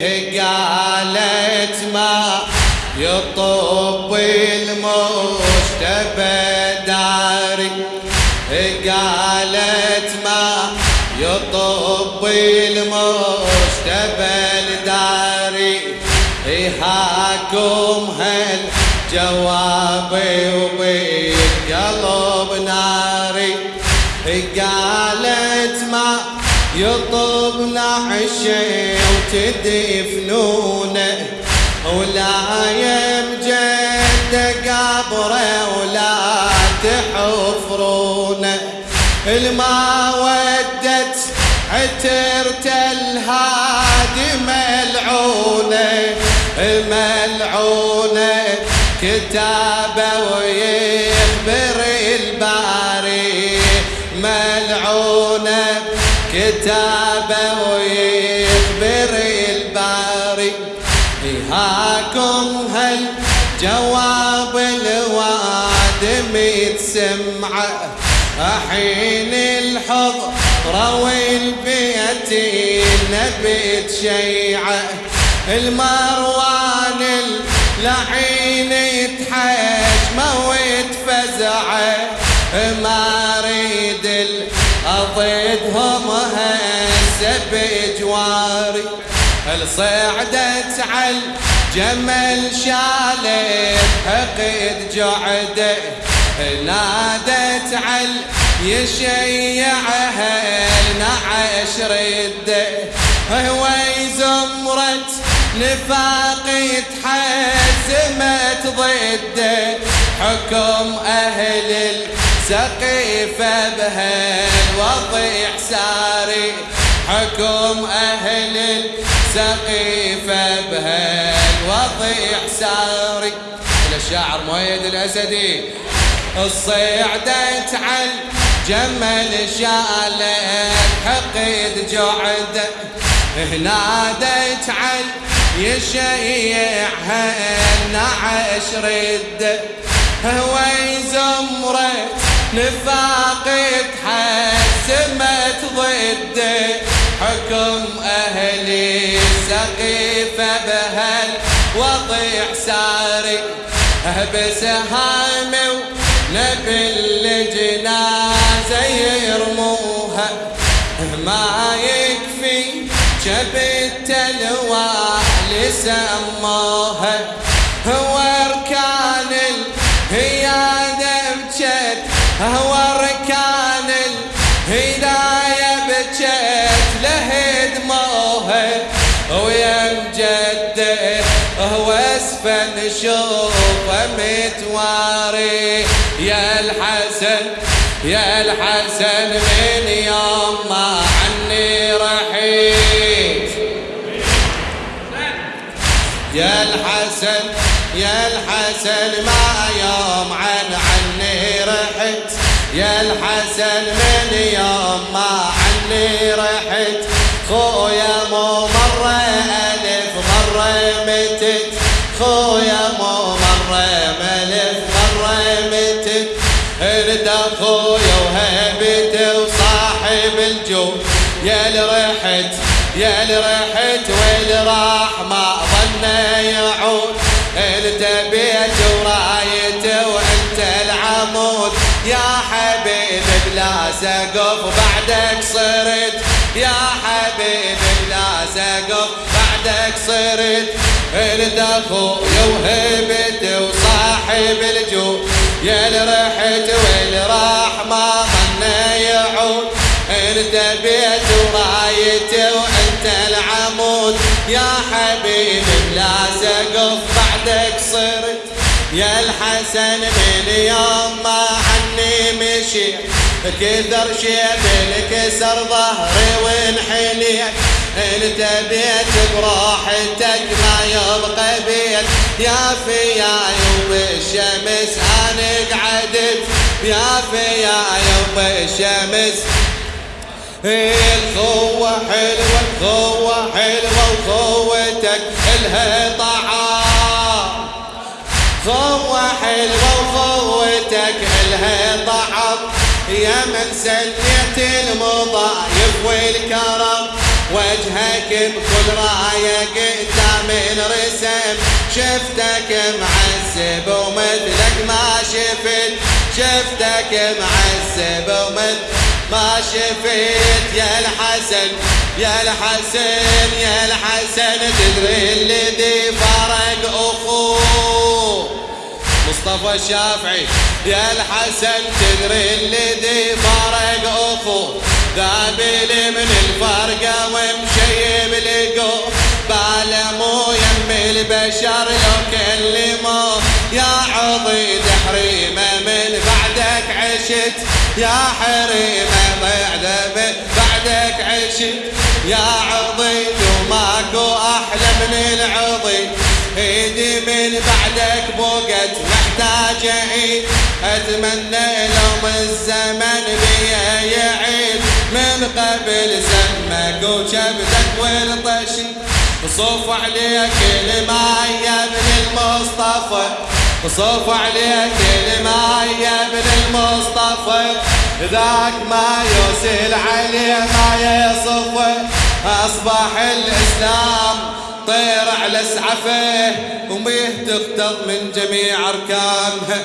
قالت ما يطب المجتبى داري قالت ما يطب المجتبى داري هاكم هل جوابي وبالقلب ناري قالت ما يطبنا عشي وتدفنونه ولا يمجد قبره ولا تحفرونه الما ودت عترت الهادي ملعونه ملعونه كتابه ويخبر الباري. ملعونه كتابه ويخبر هاكم هل جواب الوادم يتسمع حين الحضرة والبيت نبت شيعة المروان اللعين يتحجم ويتفزع. ما أريد اضيدهم هسه بجواري. صعدت على جمل شالت حقد جعده نادت على يشيعها نعش رده هو زمرت نفاق يتحزمت ضده حكم أهل السقيفة بهالوضع ساري حكم أهل السقيفة بهالوضع ساري. الشاعر مؤيد الأسدي الصيعدت عن جمل شالت حقد جعد. نادت عن يشيعها النعش رد. هو زمرة نفاق تحسمت ضده حكم أهلي سقيفة وضع ساري بسهام ونبي الجنازة يرموها ما يكفي جبت الوالي سموها. اسفل نشوفه متواري. يا الحسن يا الحسن من يوم ما عني رحيت. يا الحسن يا الحسن ما يوم عن عني رحت. يا الحسن من يوم ما عني رحت. ملف مرة متت ارد اخويا وهبته وصاحب الجود. يا رحت يا رحت وين راح ما ظن يعود. انت بيت ورايته وانت العمود؟ يا حبيبي بلا سقف بعدك صرت. يا حبيبي بلا سقف بعدك صرت. انت اخويا وهبته وصاحب الجود؟ يا رحت وين راح ما ظن يعود. انت بيت ورايته وأنت العمود؟ يا حبيبي بلا سقف بعدك صرت. يا الحسن من يوم ما عني مشي كثر شيب الكسر ظهري وانحنيت. انت بيت براحتك ما يبقى بيت. يا فياي وبالشمس أنا قعدت يا فياي وبالشمس الخوة حلوة الخوة حلوة وخوتك الها طعام خوة حلوة وخوتك الها طعام يا من سنيت المضايف والكرم. وجهك بكل راية قدام الرسم شفتك معذب ومثلك ما شفت. شفتك معذب ومثلك ما شفت. يا الحسن يا الحسن يا الحسن تدري الذي فرق أخوه. مصطفى الشافعي يا الحسن تدري الذي فرق أخوه. ذابل من الفرقة ومشيب لقو بالمو يم البشر لو كلموه يا عضي تحريمه من بعدك عشت. يا حريمه بعد بعدك عشت. يا عضي وماكو أحلى من العضي إيدي من بعدك بوقت محتاجة عيد. أتمنى لو الزمن يعيد عليك الماء يا ابن المصطفى. صوف عليك الماء يا ابن المصطفى. ذاك ما يوسل عليه ما يصف. أصبح الإسلام طير على سعفه وميه تقتض من جميع اركانها